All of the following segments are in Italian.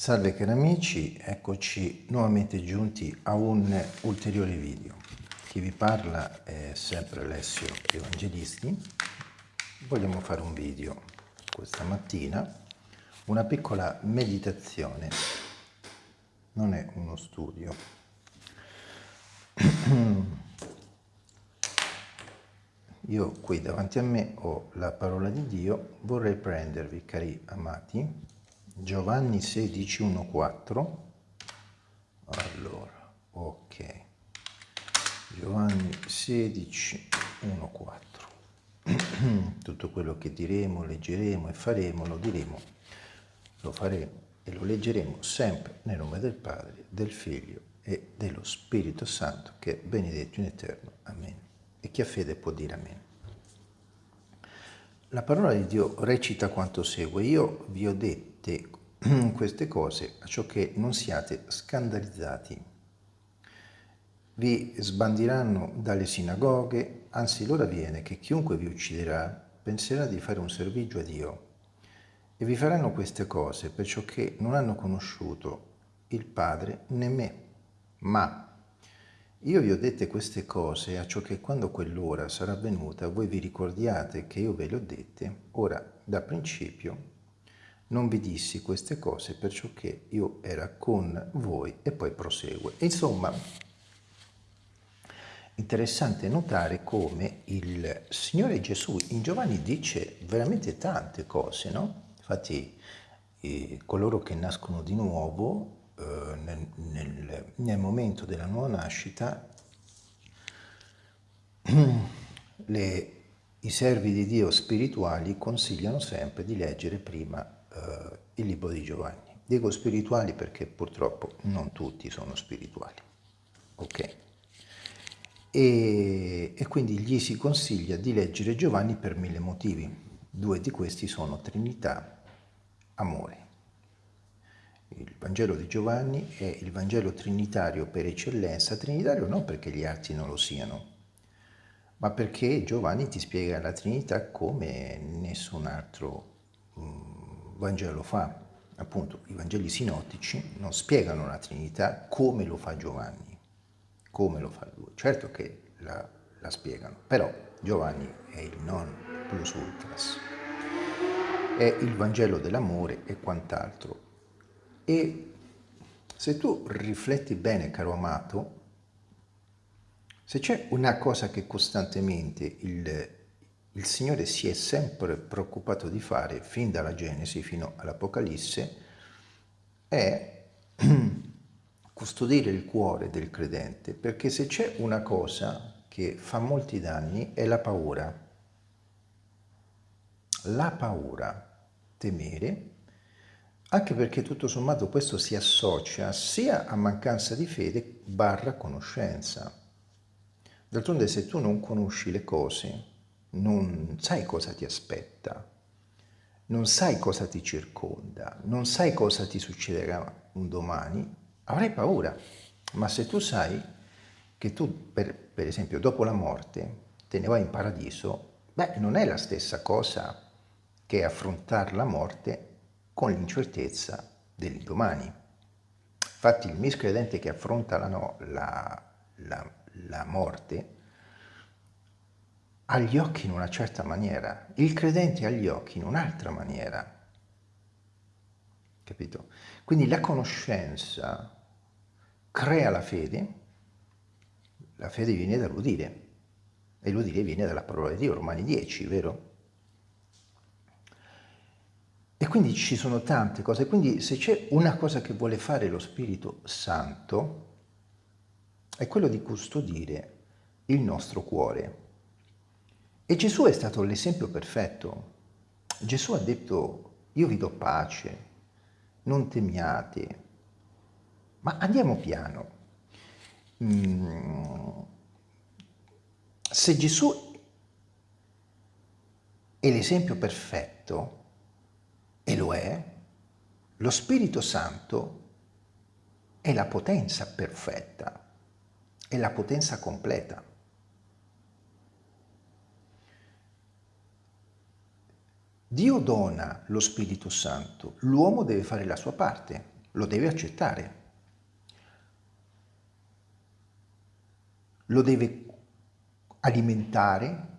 Salve cari amici, eccoci nuovamente giunti a un ulteriore video. Chi vi parla è sempre Alessio Evangelisti. Vogliamo fare un video questa mattina, una piccola meditazione, non è uno studio. Io qui davanti a me ho la parola di Dio, vorrei prendervi, cari amati, Giovanni 16, 1, 4. Allora, ok. Giovanni 16, 1, 4. Tutto quello che diremo, leggeremo e faremo, lo diremo, lo faremo e lo leggeremo sempre nel nome del Padre, del Figlio e dello Spirito Santo, che è benedetto in eterno. Amen. E chi ha fede può dire amen. La parola di Dio recita quanto segue. Io vi ho dette queste cose a ciò che non siate scandalizzati. Vi sbandiranno dalle sinagoghe, anzi l'ora viene che chiunque vi ucciderà penserà di fare un servigio a Dio. E vi faranno queste cose perciò che non hanno conosciuto il Padre né me. Ma io vi ho dette queste cose a ciò che quando quell'ora sarà venuta voi vi ricordiate che io ve le ho dette, ora da principio non vi dissi queste cose perciò che io era con voi e poi prosegue. Insomma, interessante notare come il Signore Gesù in Giovanni dice veramente tante cose, no? Infatti eh, coloro che nascono di nuovo eh, nel, nel, nel momento della nuova nascita le, i servi di Dio spirituali consigliano sempre di leggere prima eh, il libro di Giovanni. Dico spirituali perché purtroppo non tutti sono spirituali. Ok? E, e quindi gli si consiglia di leggere Giovanni per mille motivi. Due di questi sono Trinità, amore. Il Vangelo di Giovanni è il Vangelo trinitario per eccellenza, trinitario non perché gli altri non lo siano, ma perché Giovanni ti spiega la Trinità come nessun altro Vangelo fa. Appunto, i Vangeli sinottici non spiegano la Trinità come lo fa Giovanni, come lo fa lui. Certo che la, la spiegano, però Giovanni è il non plus ultras, è il Vangelo dell'amore e quant'altro. E se tu rifletti bene, caro amato, se c'è una cosa che costantemente il il Signore si è sempre preoccupato di fare, fin dalla Genesi fino all'Apocalisse, è custodire il cuore del credente, perché se c'è una cosa che fa molti danni è la paura. La paura, temere, anche perché tutto sommato questo si associa sia a mancanza di fede barra conoscenza. D'altronde se tu non conosci le cose, non sai cosa ti aspetta, non sai cosa ti circonda, non sai cosa ti succederà un domani, avrai paura. Ma se tu sai che tu, per, per esempio, dopo la morte te ne vai in paradiso, beh, non è la stessa cosa che affrontare la morte con l'incertezza dell'indomani. Infatti il miscredente che affronta la, no, la, la, la morte ha gli occhi in una certa maniera, il credente ha gli occhi in un'altra maniera. Capito? Quindi la conoscenza crea la fede, la fede viene dall'udire, e l'udire viene dalla parola di Dio, Romani 10, vero? E quindi ci sono tante cose, quindi se c'è una cosa che vuole fare lo Spirito Santo, è quello di custodire il nostro cuore, e Gesù è stato l'esempio perfetto. Gesù ha detto, io vi do pace, non temiate. Ma andiamo piano. Mm. Se Gesù è l'esempio perfetto, e lo è, lo Spirito Santo è la potenza perfetta, è la potenza completa. Dio dona lo Spirito Santo, l'uomo deve fare la sua parte. lo deve accettare. Lo deve alimentare,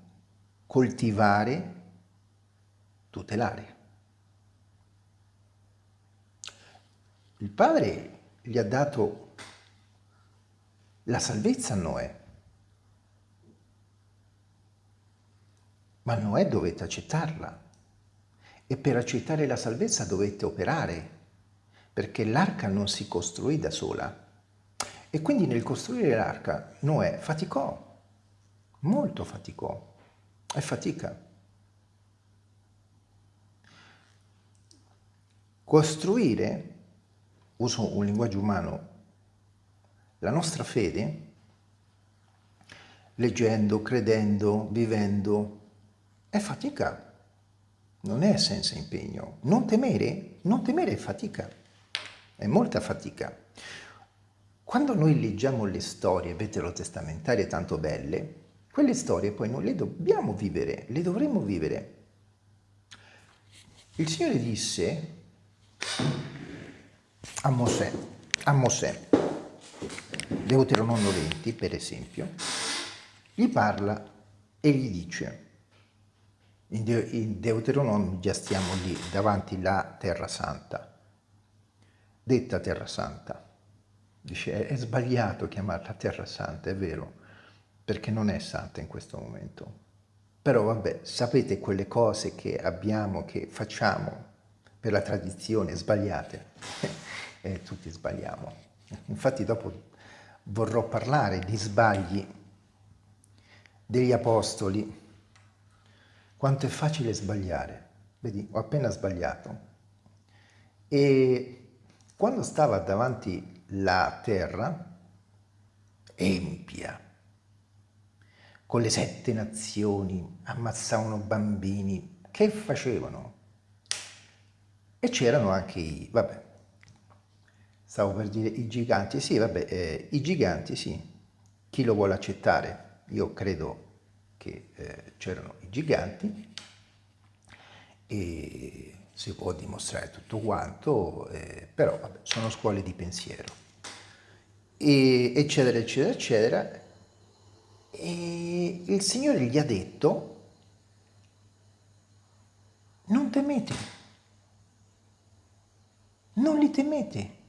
coltivare, tutelare. Il padre gli ha dato la salvezza a Noè, ma Noè dovette accettarla e per accettare la salvezza dovette operare, perché l'arca non si costruì da sola. E quindi nel costruire l'arca Noè faticò, molto faticò, è fatica. Costruire, uso un linguaggio umano, la nostra fede, leggendo, credendo, vivendo, è fatica non è senza impegno. Non temere, non temere è fatica, è molta fatica. Quando noi leggiamo le storie veterotestamentarie tanto belle, quelle storie poi non le dobbiamo vivere, le dovremmo vivere. Il Signore disse a Mosè, a Mosè, Deuteronomio 20 per esempio, gli parla e gli dice in, De in Deuteronomio già stiamo lì, davanti alla Terra Santa, detta Terra Santa. Dice, è sbagliato chiamarla Terra Santa, è vero, perché non è santa in questo momento. Però vabbè, sapete quelle cose che abbiamo, che facciamo per la tradizione, sbagliate. e eh, tutti sbagliamo. Infatti dopo vorrò parlare di sbagli degli apostoli quanto è facile sbagliare. Vedi, ho appena sbagliato. E quando stava davanti la terra, empia, con le sette nazioni, ammazzavano bambini, che facevano? E c'erano anche i, vabbè, stavo per dire i giganti, sì, vabbè, eh, i giganti, sì, chi lo vuole accettare? Io credo che eh, c'erano i giganti e si può dimostrare tutto quanto, eh, però vabbè, sono scuole di pensiero, e, eccetera, eccetera, eccetera. E il Signore gli ha detto, non temete, non li temete.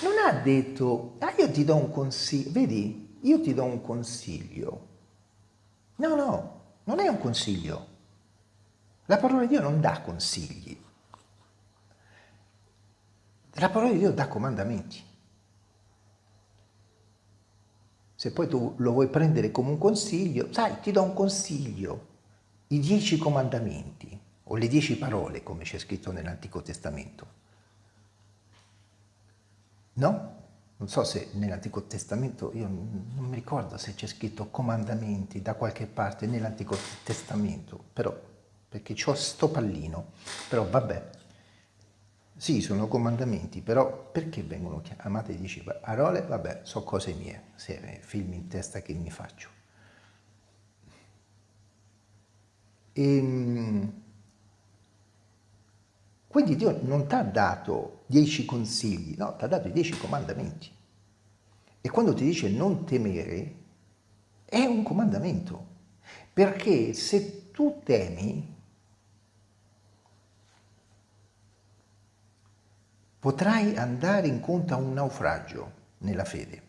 Non ha detto, ah io ti do un consiglio, vedi, io ti do un consiglio. No, no, non è un consiglio. La parola di Dio non dà consigli. La parola di Dio dà comandamenti. Se poi tu lo vuoi prendere come un consiglio, sai, ti do un consiglio, i dieci comandamenti, o le dieci parole, come c'è scritto nell'Antico Testamento. No? Non so se nell'Antico Testamento, io non mi ricordo se c'è scritto comandamenti da qualche parte nell'Antico Testamento, però, perché ho sto pallino, però vabbè, sì, sono comandamenti, però perché vengono chiamate dieci parole? Vabbè, so cose mie, se film in testa che mi faccio. Ehm, quindi Dio non ti ha dato dieci consigli, no, ti ha dato i dieci comandamenti. E quando ti dice non temere, è un comandamento. Perché se tu temi, potrai andare incontro a un naufragio nella fede.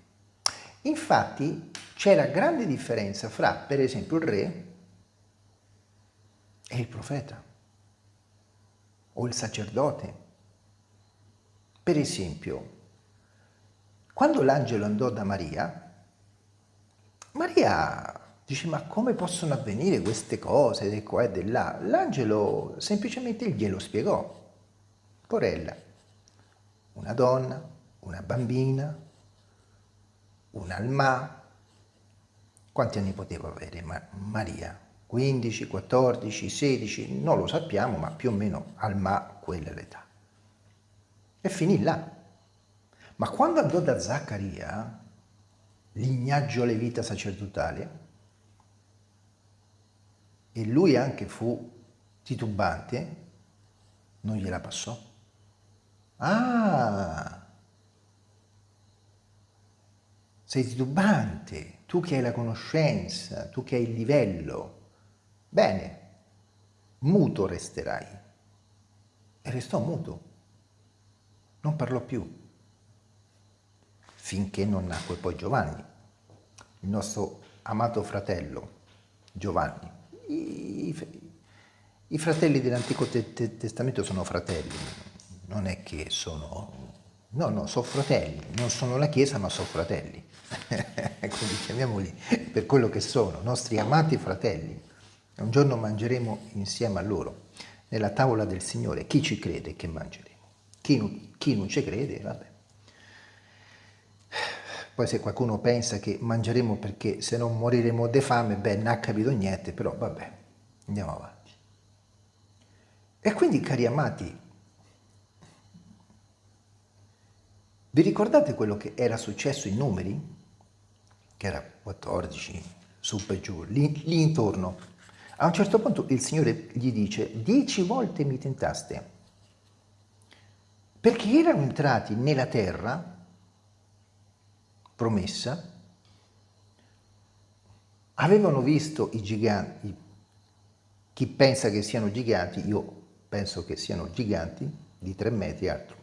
Infatti c'è la grande differenza fra, per esempio, il re e il profeta o il sacerdote. Per esempio, quando l'angelo andò da Maria, Maria dice ma come possono avvenire queste cose di qua e di là? L'angelo semplicemente glielo spiegò. Porella, una donna, una bambina, un'alma, quanti anni poteva avere Maria? 15, 14, 16, non lo sappiamo, ma più o meno al ma quella è l'età. E finì là. Ma quando andò da Zaccaria, lignaggio levita sacerdotale, e lui anche fu titubante, non gliela passò. Ah, sei titubante, tu che hai la conoscenza, tu che hai il livello. Bene, muto resterai. E restò muto, non parlò più, finché non nacque poi Giovanni, il nostro amato fratello Giovanni. I, i fratelli dell'Antico Testamento sono fratelli, non è che sono... No, no, sono fratelli, non sono la Chiesa ma sono fratelli, quindi chiamiamoli per quello che sono, nostri amati fratelli. Un giorno mangeremo insieme a loro, nella tavola del Signore. Chi ci crede che mangeremo? Chi non, chi non ci crede, vabbè. Poi se qualcuno pensa che mangeremo perché se no moriremo di fame, beh, non ha capito niente, però vabbè, andiamo avanti. E quindi, cari amati, Vi ricordate quello che era successo in numeri? Che era 14, su e giù, lì, lì intorno. A un certo punto il Signore gli dice, dieci volte mi tentaste, perché erano entrati nella terra promessa, avevano visto i giganti, chi pensa che siano giganti, io penso che siano giganti di tre metri e altro,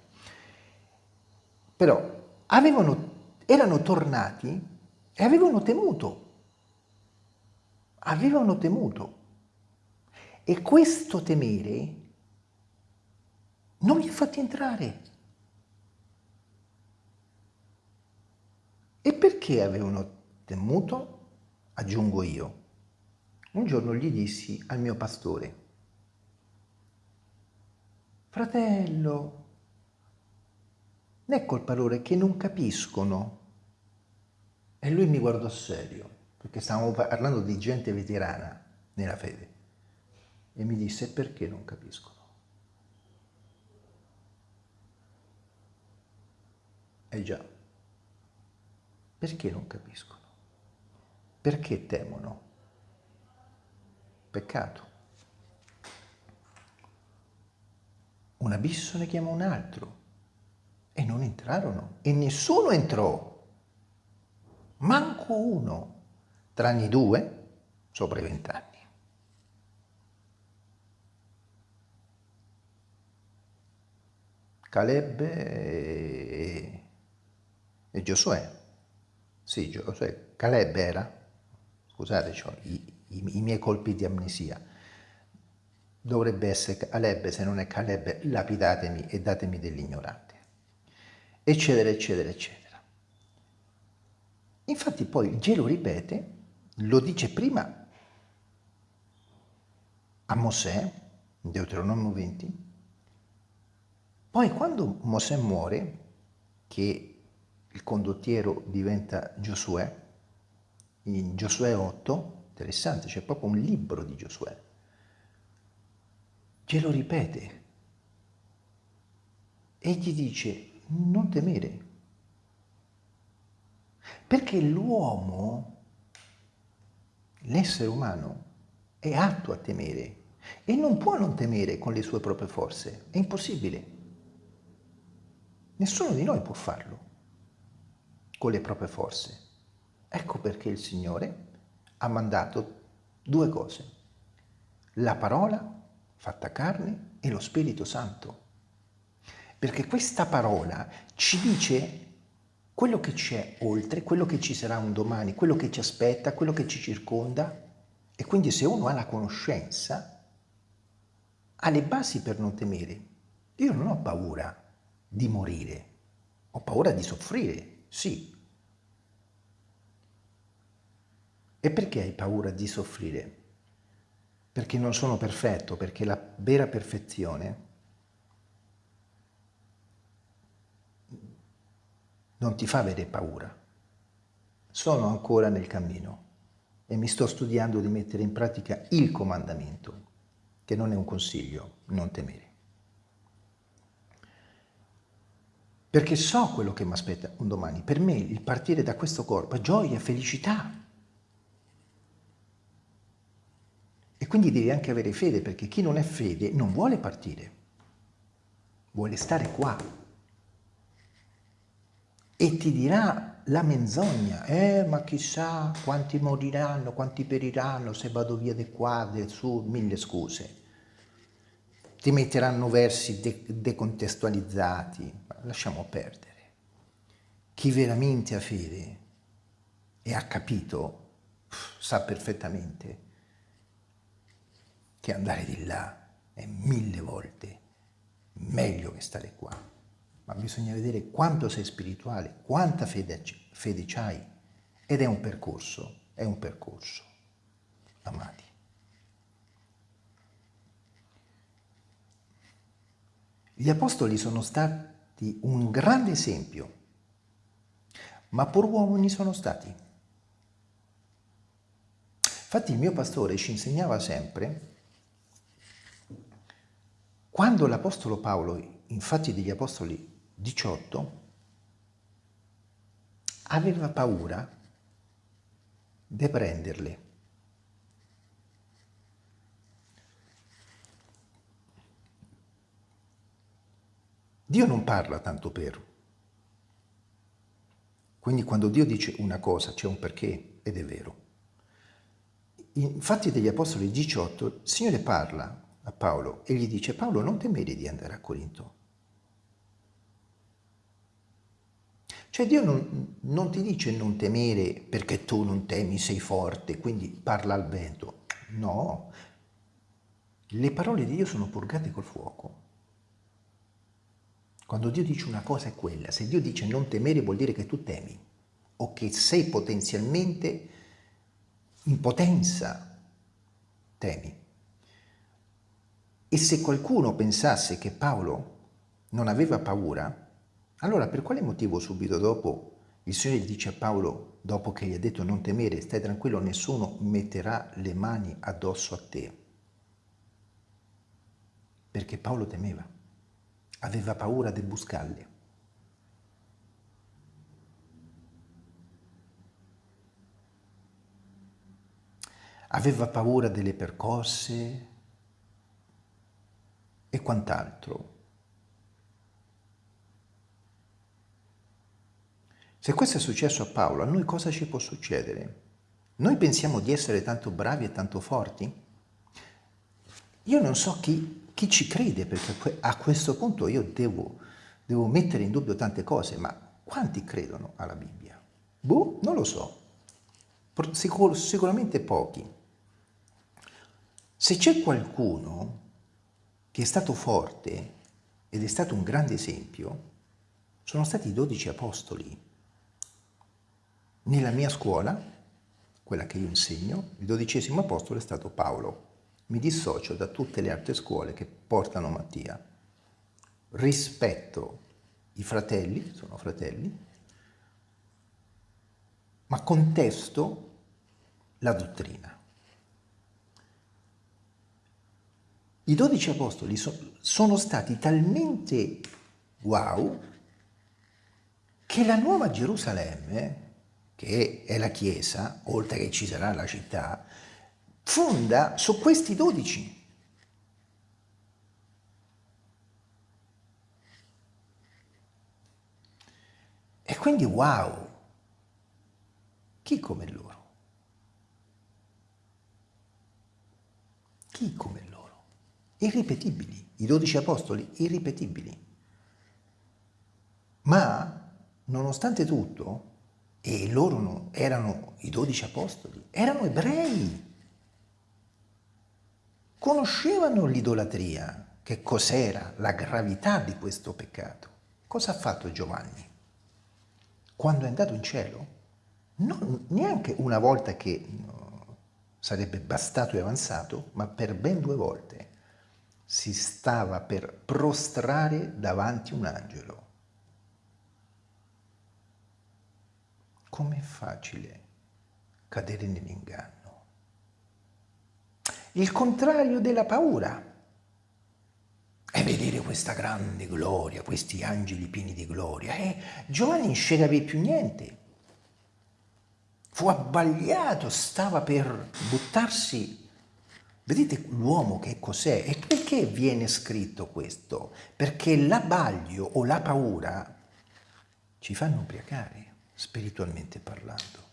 però avevano, erano tornati e avevano temuto, avevano temuto. E questo temere non li ha fatti entrare. E perché avevano temuto? Aggiungo io. Un giorno gli dissi al mio pastore, fratello, non è colpa loro, che non capiscono. E lui mi guardò serio, perché stavamo parlando di gente veterana nella fede. E mi disse, perché non capiscono? Eh già, perché non capiscono? Perché temono? Peccato. Un abisso ne chiama un altro. E non entrarono. E nessuno entrò. Manco uno. Tranne i due sopra i vent'anni. Caleb e, e Giosuè. Sì, Giosuè. Caleb era, scusate, i, i, i miei colpi di amnesia. Dovrebbe essere Caleb, se non è Caleb, lapidatemi e datemi dell'ignorante eccetera, eccetera, eccetera. Infatti poi Dio lo ripete, lo dice prima a Mosè, in Deuteronomio 20, poi quando Mosè muore, che il condottiero diventa Giosuè, in Giosuè 8, interessante, c'è proprio un libro di Giosuè, lo ripete e gli dice non temere. Perché l'uomo, l'essere umano, è atto a temere e non può non temere con le sue proprie forze. È impossibile. Nessuno di noi può farlo con le proprie forze. Ecco perché il Signore ha mandato due cose. La parola fatta carne e lo Spirito Santo perché questa parola ci dice quello che c'è oltre, quello che ci sarà un domani, quello che ci aspetta, quello che ci circonda. E quindi se uno ha la conoscenza, ha le basi per non temere. Io non ho paura di morire, ho paura di soffrire, sì. E perché hai paura di soffrire? Perché non sono perfetto, perché la vera perfezione non ti fa avere paura. Sono ancora nel cammino e mi sto studiando di mettere in pratica il comandamento, che non è un consiglio, non temere. Perché so quello che mi aspetta un domani. Per me il partire da questo corpo è gioia, felicità. E quindi devi anche avere fede, perché chi non è fede non vuole partire, vuole stare qua. e ti dirà la menzogna, eh ma chissà quanti moriranno, quanti periranno se vado via di qua, di su, mille scuse. Ti metteranno versi de decontestualizzati, lasciamo perdere. Chi veramente ha fede e ha capito, sa perfettamente che andare di là è mille volte meglio che stare qua ma bisogna vedere quanto sei spirituale, quanta fede, fede c'hai. Ed è un percorso, è un percorso, amati. Gli apostoli sono stati un grande esempio, ma pur uomini sono stati. Infatti il mio pastore ci insegnava sempre, quando l'Apostolo Paolo, infatti degli Apostoli 18 aveva paura di prenderle. Dio non parla tanto per. Quindi quando Dio dice una cosa c'è un perché ed è vero. Infatti degli Apostoli 18 il Signore parla a Paolo e gli dice Paolo non temere di andare a Corinto Cioè Dio non, non, ti dice non temere perché tu non temi, sei forte, quindi parla al vento. No, le parole di Dio sono purgate col fuoco. Quando Dio dice una cosa è quella, se Dio dice non temere vuol dire che tu temi o che sei potenzialmente in potenza, temi. E se qualcuno pensasse che Paolo non aveva paura, allora per quale motivo subito dopo il Signore dice a Paolo, dopo che gli ha detto non temere, stai tranquillo, nessuno metterà le mani addosso a te? Perché Paolo temeva, aveva paura delle buscalle. Aveva paura delle percosse e quant'altro. Se questo è successo a Paolo, a noi cosa ci può succedere? Noi pensiamo di essere tanto bravi e tanto forti? Io non so chi, chi ci crede, perché a questo punto io devo, devo mettere in dubbio tante cose, ma quanti credono alla Bibbia? Boh, non lo so. Sicur sicuramente pochi. Se c'è qualcuno che è stato forte ed è stato un grande esempio, sono stati i dodici apostoli. Nella mia scuola, quella che io insegno, il dodicesimo apostolo è stato Paolo. Mi dissocio da tutte le altre scuole che portano Mattia. Rispetto i fratelli, sono fratelli, ma contesto la dottrina. I dodici apostoli so, sono stati talmente wow che la nuova Gerusalemme che è la Chiesa, oltre che ci sarà la città, fonda su questi dodici. E quindi wow, chi come loro? Chi come loro? Irripetibili, i dodici apostoli irripetibili. Ma, nonostante tutto, e loro erano i dodici apostoli, erano ebrei, conoscevano l'idolatria, che cos'era, la gravità di questo peccato. Cosa ha fatto Giovanni? Quando è andato in cielo? Non, neanche una volta che no, sarebbe bastato e avanzato, ma per ben due volte si stava per prostrare davanti un angelo com'è facile cadere nell'inganno. Il contrario della paura è vedere questa grande gloria, questi angeli pieni di gloria. E Giovanni non sceglie più niente. Fu abbagliato, stava per buttarsi. Vedete l'uomo che cos'è? E perché viene scritto questo? Perché l'abbaglio o la paura ci fanno ubriacare, spiritualmente parlando.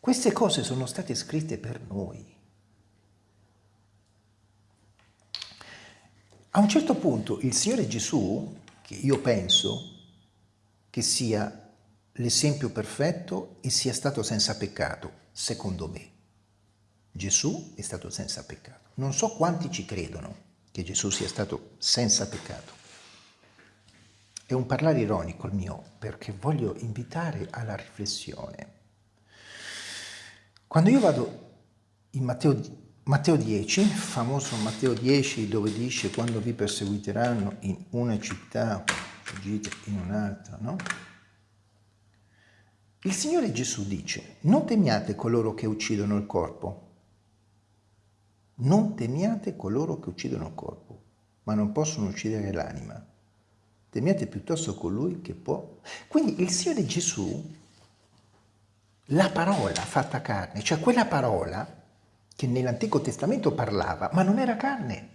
Queste cose sono state scritte per noi. A un certo punto il Signore Gesù, che io penso che sia l'esempio perfetto e sia stato senza peccato, secondo me. Gesù è stato senza peccato. Non so quanti ci credono che Gesù sia stato senza peccato. È un parlare ironico il mio, perché voglio invitare alla riflessione. Quando io vado in Matteo, Matteo 10, famoso Matteo 10, dove dice quando vi perseguiteranno in una città, fuggite in un'altra, no? Il Signore Gesù dice, non temiate coloro che uccidono il corpo, non temiate coloro che uccidono il corpo, ma non possono uccidere l'anima temiate piuttosto colui che può. Quindi il Signore Gesù, la parola fatta carne, cioè quella parola che nell'Antico Testamento parlava, ma non era carne,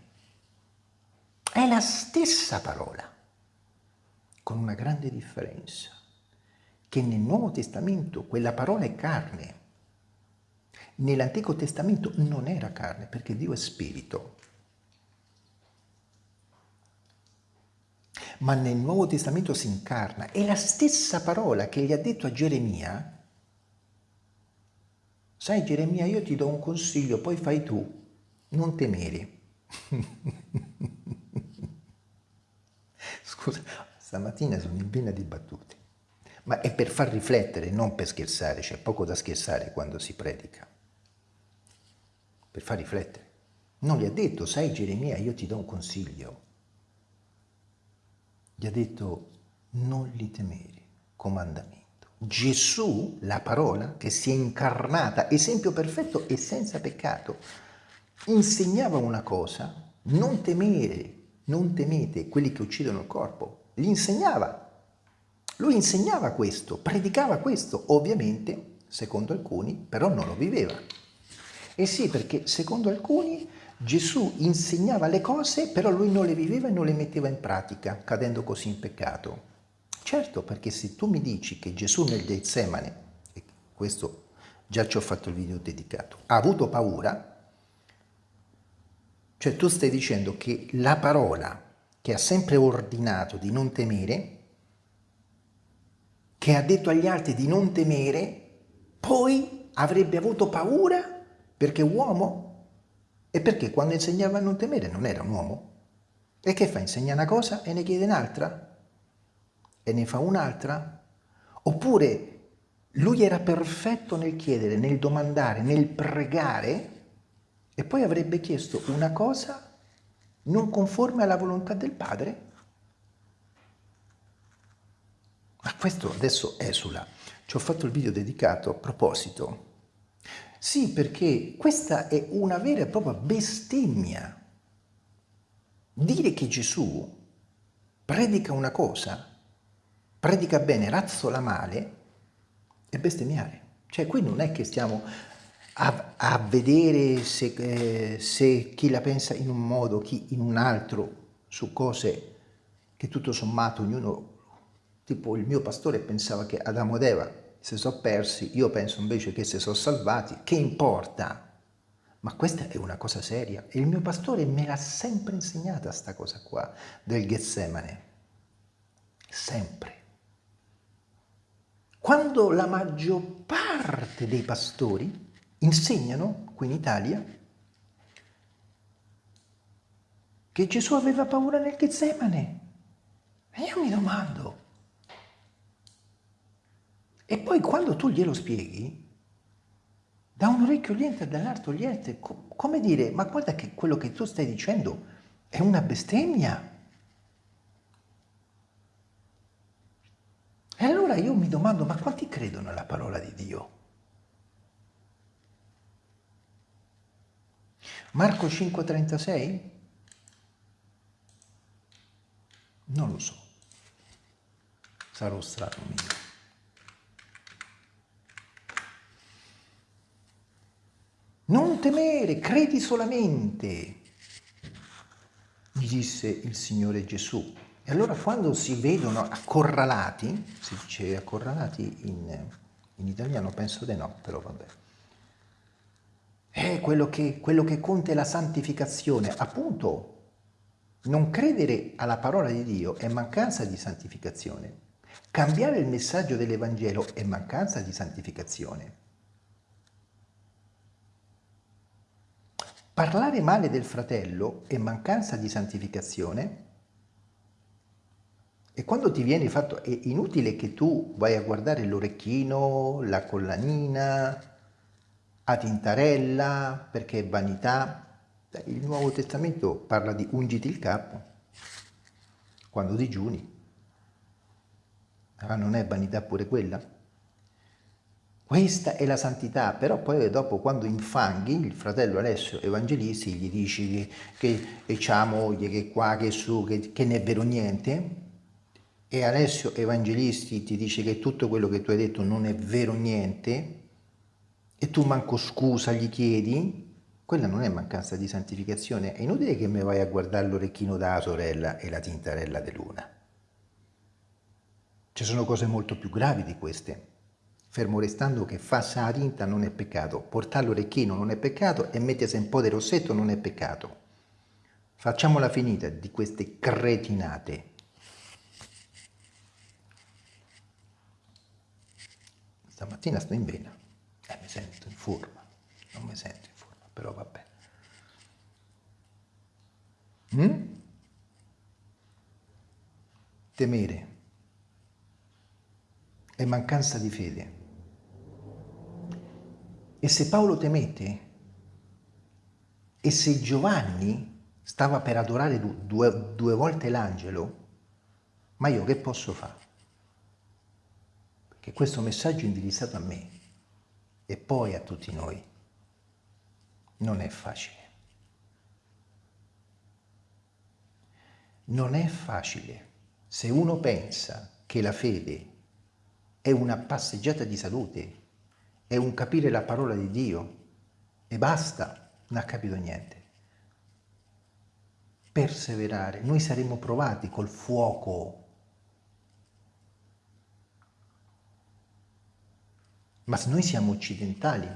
è la stessa parola, con una grande differenza, che nel Nuovo Testamento quella parola è carne, nell'Antico Testamento non era carne, perché Dio è spirito. ma nel Nuovo Testamento si incarna. È la stessa parola che gli ha detto a Geremia. Sai Geremia, io ti do un consiglio, poi fai tu, non temere. Scusa, stamattina sono in piena di battute, ma è per far riflettere, non per scherzare, c'è poco da scherzare quando si predica. Per far riflettere. Non gli ha detto, sai Geremia, io ti do un consiglio, gli ha detto non li temere, comandamento. Gesù, la parola che si è incarnata, esempio perfetto e senza peccato, insegnava una cosa, non temere, non temete quelli che uccidono il corpo, gli insegnava. Lui insegnava questo, predicava questo, ovviamente, secondo alcuni, però non lo viveva. E sì, perché secondo alcuni Gesù insegnava le cose, però lui non le viveva e non le metteva in pratica, cadendo così in peccato. Certo, perché se tu mi dici che Gesù nel Getsemane, e questo già ci ho fatto il video dedicato, ha avuto paura, cioè tu stai dicendo che la parola che ha sempre ordinato di non temere, che ha detto agli altri di non temere, poi avrebbe avuto paura perché uomo? E perché quando insegnava a non temere non era un uomo? E che fa? Insegna una cosa e ne chiede un'altra? E ne fa un'altra? Oppure lui era perfetto nel chiedere, nel domandare, nel pregare e poi avrebbe chiesto una cosa non conforme alla volontà del Padre? Ma questo adesso esula. Ci ho fatto il video dedicato a proposito sì, perché questa è una vera e propria bestemmia. Dire che Gesù predica una cosa, predica bene, razzola male, è bestemmiare. Cioè qui non è che stiamo a, a vedere se, eh, se chi la pensa in un modo, chi in un altro, su cose che tutto sommato ognuno, tipo il mio pastore pensava che Adamo ed Eva si sono persi, io penso invece che si sono salvati, che importa? Ma questa è una cosa seria e il mio pastore me l'ha sempre insegnata sta cosa qua del Getsemane, sempre. Quando la maggior parte dei pastori insegnano qui in Italia che Gesù aveva paura nel Getsemane, e io mi domando, e poi quando tu glielo spieghi, da un orecchio gli entra e dall'altro gli entra, come dire, ma guarda che quello che tu stai dicendo è una bestemmia. E allora io mi domando, ma quanti credono alla parola di Dio? Marco 5,36? Non lo so. Sarò strano mio. Non temere, credi solamente, gli disse il Signore Gesù. E allora quando si vedono accorralati, si dice accorralati in, in italiano, penso di no, però vabbè. È quello che, quello che conta è la santificazione, appunto. Non credere alla parola di Dio è mancanza di santificazione. Cambiare il messaggio dell'Evangelo è mancanza di santificazione. Parlare male del fratello è mancanza di santificazione e quando ti viene fatto, è inutile che tu vai a guardare l'orecchino, la collanina, a tintarella, perché è vanità. Il Nuovo Testamento parla di ungiti il capo, quando digiuni. Ah, non è vanità pure quella? Questa è la santità, però poi dopo quando infanghi il fratello Alessio Evangelisti gli dici che, che, moglie, che qua, che su, che, che ne è vero niente, e Alessio Evangelisti ti dice che tutto quello che tu hai detto non è vero niente, e tu manco scusa gli chiedi, quella non è mancanza di santificazione, è inutile che mi vai a guardare l'orecchino della sorella e la tintarella luna. Ci sono cose molto più gravi di queste fermo restando che farsi la tinta non è peccato, portare l'orecchino non è peccato e mettersi un po' di rossetto non è peccato. Facciamola finita di queste cretinate. Stamattina sto in vena e eh, mi sento in forma, non mi sento in forma, però vabbè. Mm? Temere è mancanza di fede. E se Paolo temette, e se Giovanni stava per adorare due, due volte l'angelo, ma io che posso fare? Perché questo messaggio indirizzato a me e poi a tutti noi. Non è facile. Non è facile se uno pensa che la fede è una passeggiata di salute è un capire la parola di Dio e basta, non ha capito niente. Perseverare, noi saremo provati col fuoco, ma noi siamo occidentali.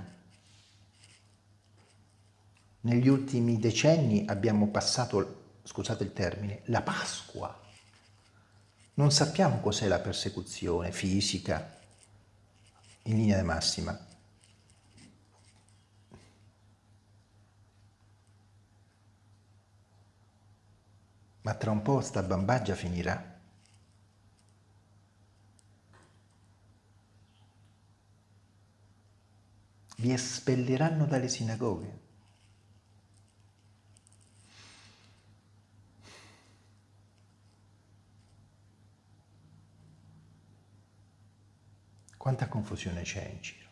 Negli ultimi decenni abbiamo passato, scusate il termine, la Pasqua. Non sappiamo cos'è la persecuzione fisica, in linea di massima. Ma tra un po' sta bambaggia finirà. Vi espelleranno dalle sinagoghe. Quanta confusione c'è in giro.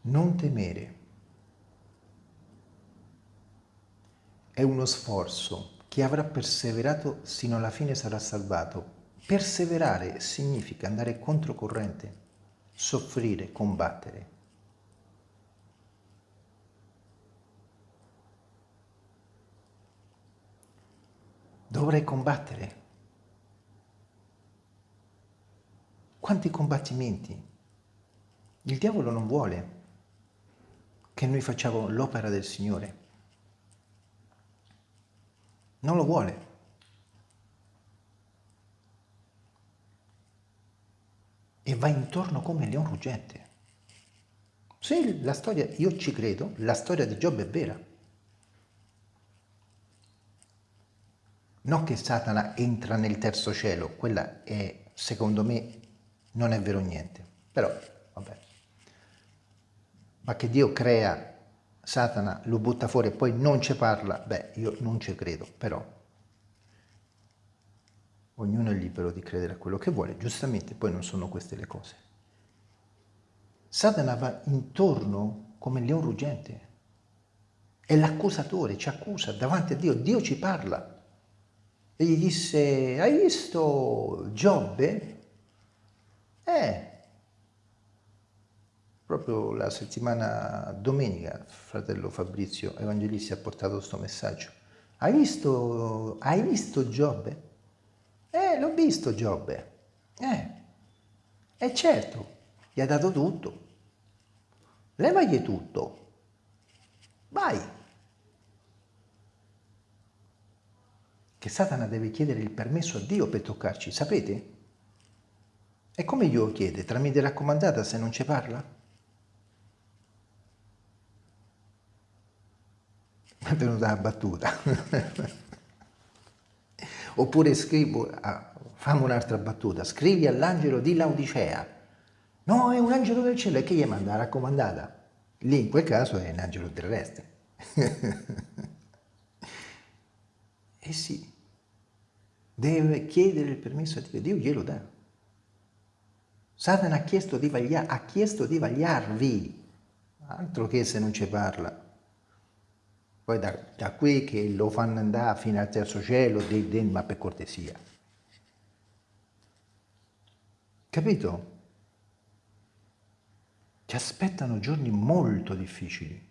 Non temere è uno sforzo. Chi avrà perseverato sino alla fine sarà salvato. Perseverare significa andare controcorrente, soffrire, combattere. dovrei combattere. Quanti combattimenti? Il diavolo non vuole che noi facciamo l'opera del Signore. Non lo vuole. E va intorno come il leone ruggente. Sì, la storia, io ci credo, la storia di Giobbe è vera. Non che Satana entra nel terzo cielo, quella è, secondo me, non è vero niente. Però, vabbè. Ma che Dio crea Satana, lo butta fuori e poi non ci parla, beh, io non ci credo, però ognuno è libero di credere a quello che vuole, giustamente poi non sono queste le cose. Satana va intorno come il leone ruggente, è l'accusatore, ci accusa davanti a Dio, Dio ci parla e gli disse, hai visto Giobbe? Eh, proprio la settimana domenica, fratello Fabrizio Evangelisti ha portato questo messaggio. Hai visto, hai visto Giobbe? Eh, l'ho visto Giobbe. Eh, e certo, gli ha dato tutto. Levagli tutto. Vai. Che Satana deve chiedere il permesso a Dio per toccarci, sapete? E come glielo chiede? Tramite raccomandata se non ci parla? È venuta la battuta. Oppure scrivo, ah, fammi un'altra battuta, scrivi all'angelo di Laodicea. No, è un angelo del cielo, e che gli manda la raccomandata? Lì in quel caso è un angelo terrestre. eh sì, deve chiedere il permesso a Dio, Dio glielo dà. Satana ha chiesto di, vaglia, ha chiesto di vagliarvi, altro che se non ci parla. Poi da, da qui che lo fanno andare fino al terzo cielo, de, de, ma per cortesia. Capito? Ci aspettano giorni molto difficili,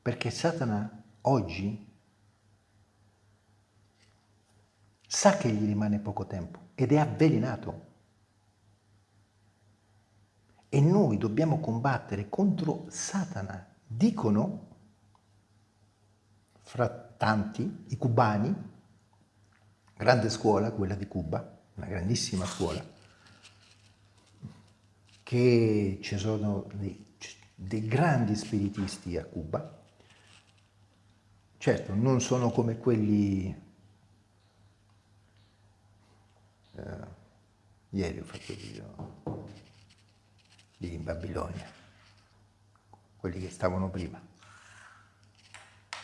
perché Satana oggi sa che gli rimane poco tempo ed è avvelenato. E noi dobbiamo combattere contro Satana. Dicono fra tanti, i cubani, grande scuola, quella di Cuba, una grandissima scuola, che ci sono dei, dei grandi spiritisti a Cuba, certo non sono come quelli, eh, ieri ho fatto il video lì in Babilonia, quelli che stavano prima,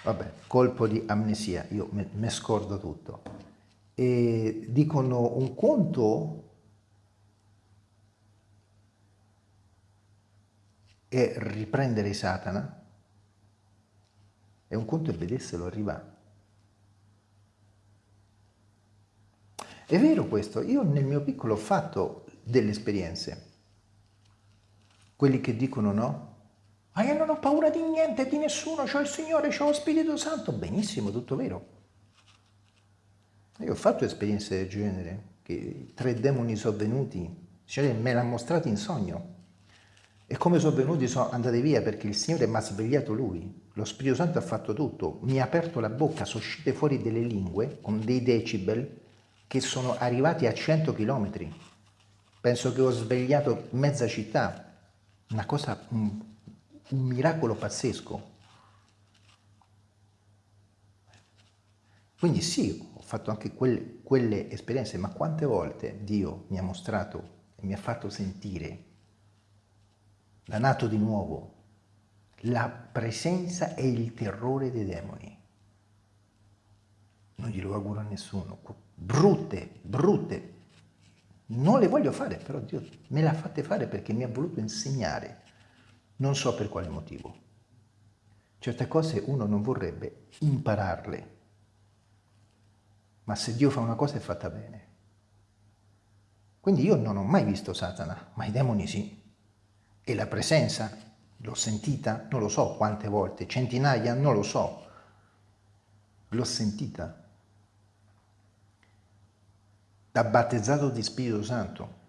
Vabbè, colpo di amnesia, io mi scordo tutto. E dicono un conto è riprendere Satana e un conto è vederselo arrivare. È vero questo, io nel mio piccolo ho fatto delle esperienze. Quelli che dicono no, ma io non ho paura di niente, di nessuno, ho il Signore, ho lo Spirito Santo. Benissimo, tutto vero. Io ho fatto esperienze del genere, che tre demoni sono venuti, cioè me l'ha mostrato in sogno. E come sono venuti sono andati via perché il Signore mi ha svegliato Lui. Lo Spirito Santo ha fatto tutto, mi ha aperto la bocca, sono uscite fuori delle lingue con dei decibel che sono arrivati a 100 km. Penso che ho svegliato mezza città, una cosa un miracolo pazzesco. Quindi sì, ho fatto anche quelle, quelle esperienze, ma quante volte Dio mi ha mostrato e mi ha fatto sentire da nato di nuovo la presenza e il terrore dei demoni. Non glielo auguro a nessuno. Brutte, brutte. Non le voglio fare, però Dio me le ha fatte fare perché mi ha voluto insegnare non so per quale motivo. Certe cose uno non vorrebbe impararle, ma se Dio fa una cosa è fatta bene. Quindi io non ho mai visto Satana, ma i demoni sì. E la presenza, l'ho sentita, non lo so quante volte, centinaia, non lo so. L'ho sentita. Da battezzato di Spirito Santo,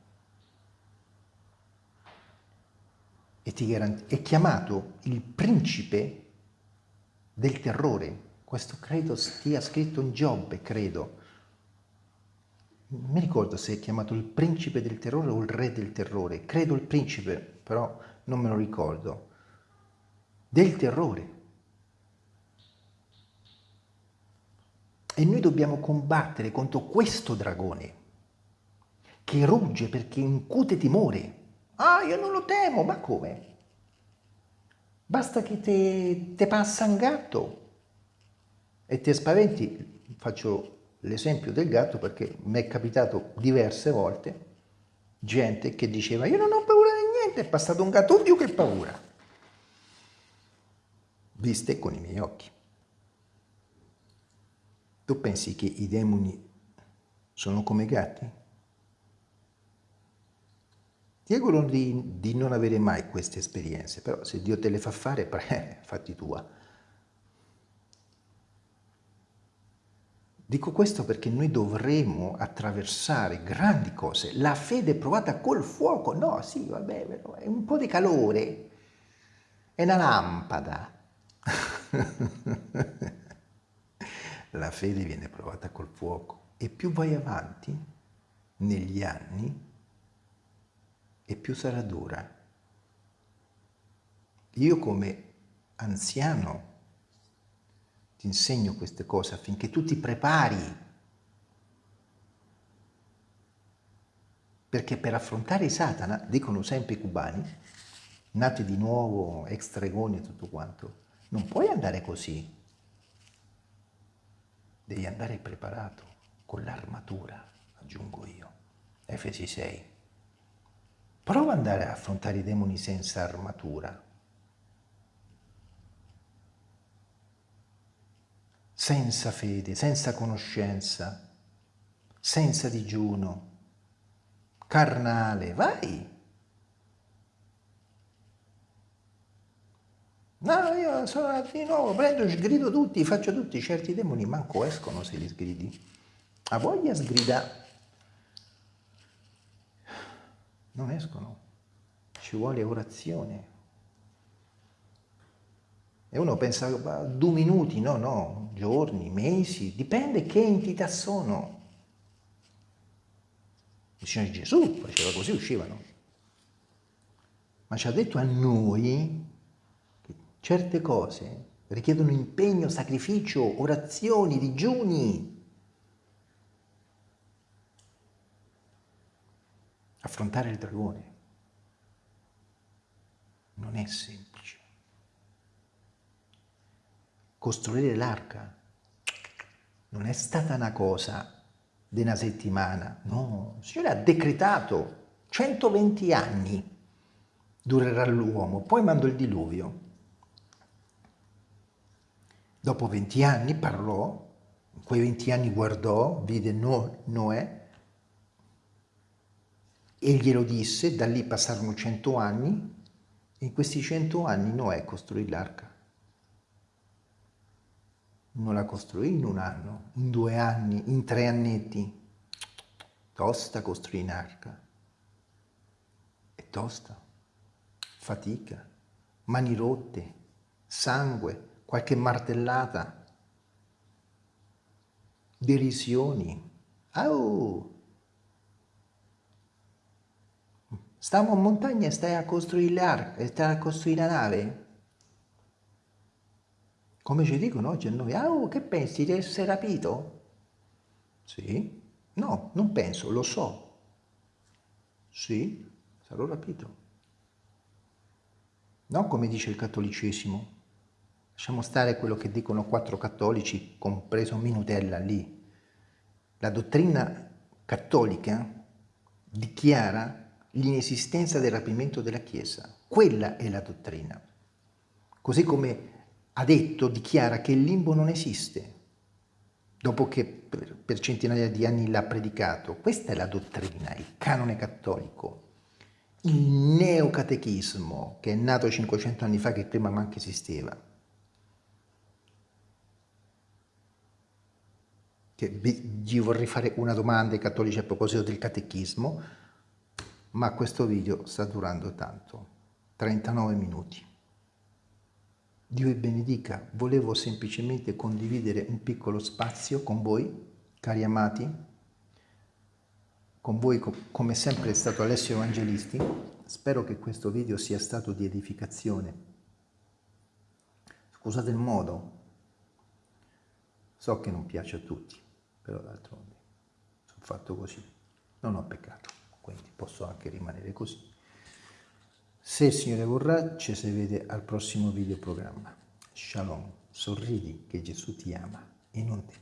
e ti è chiamato il principe del terrore. Questo credo stia scritto in Giobbe, credo. Non mi ricordo se è chiamato il principe del terrore o il re del terrore. Credo il principe, però non me lo ricordo. Del terrore. E noi dobbiamo combattere contro questo dragone che rugge perché incute timore Ah, io non lo temo, ma come? Basta che te, te passa un gatto e ti spaventi. Faccio l'esempio del gatto perché mi è capitato diverse volte gente che diceva io non ho paura di niente, è passato un gatto, più che paura. Viste con i miei occhi. Tu pensi che i demoni sono come gatti? Ti auguro di, di non avere mai queste esperienze, però se Dio te le fa fare, pre, fatti tua. Dico questo perché noi dovremo attraversare grandi cose. La fede provata col fuoco, no, sì, vabbè, è un po' di calore, è una lampada. La fede viene provata col fuoco e più vai avanti negli anni e più sarà dura. Io come anziano ti insegno queste cose affinché tu ti prepari. Perché per affrontare Satana, dicono sempre i cubani, nati di nuovo, ex stregoni e tutto quanto, non puoi andare così. Devi andare preparato con l'armatura, aggiungo io. Efesi 6. Prova ad andare a affrontare i demoni senza armatura. Senza fede, senza conoscenza, senza digiuno, carnale, vai! No, io sono di nuovo, prendo, sgrido tutti, faccio tutti, certi demoni manco escono se li sgridi. A voglia sgrida non escono, ci vuole orazione. E uno pensa, due minuti, no, no, giorni, mesi, dipende che entità sono. Il Signore Gesù faceva così, uscivano. Ma ci ha detto a noi che certe cose richiedono impegno, sacrificio, orazioni, digiuni, Affrontare il dragone non è semplice. Costruire l'arca non è stata una cosa di una settimana, no, il Signore ha decretato 120 anni durerà l'uomo, poi mandò il diluvio. Dopo 20 anni parlò, in quei 20 anni guardò, vide Noè, e glielo disse, da lì passarono cento anni, e in questi cento anni Noè costruì l'arca. Non la costruì in un anno, in due anni, in tre annetti. Tosta costruì un'arca. È tosta, fatica, mani rotte, sangue, qualche martellata, derisioni. Oh! Stiamo in montagna e stai a costruire l'arca, stai a costruire la nave. Come ci dicono oggi a noi, ah, oh, che pensi di essere rapito? Sì? No, non penso, lo so. Sì, sarò rapito. Non come dice il cattolicesimo. Lasciamo stare quello che dicono quattro cattolici, compreso Minutella lì. La dottrina cattolica dichiara l'inesistenza del rapimento della Chiesa. Quella è la dottrina. Così come ha detto, dichiara che il limbo non esiste, dopo che per centinaia di anni l'ha predicato. Questa è la dottrina, il canone cattolico, il neocatechismo che è nato 500 anni fa, che prima manco esisteva. Che gli vorrei fare una domanda ai cattolici a proposito del catechismo, ma questo video sta durando tanto, 39 minuti. Dio vi benedica, volevo semplicemente condividere un piccolo spazio con voi, cari amati, con voi come sempre è stato Alessio Evangelisti, spero che questo video sia stato di edificazione. Scusate il modo, so che non piace a tutti, però d'altronde sono fatto così, non ho peccato quindi posso anche rimanere così. Se il Signore vorrà, ci si vede al prossimo video programma. Shalom, sorridi che Gesù ti ama e non ti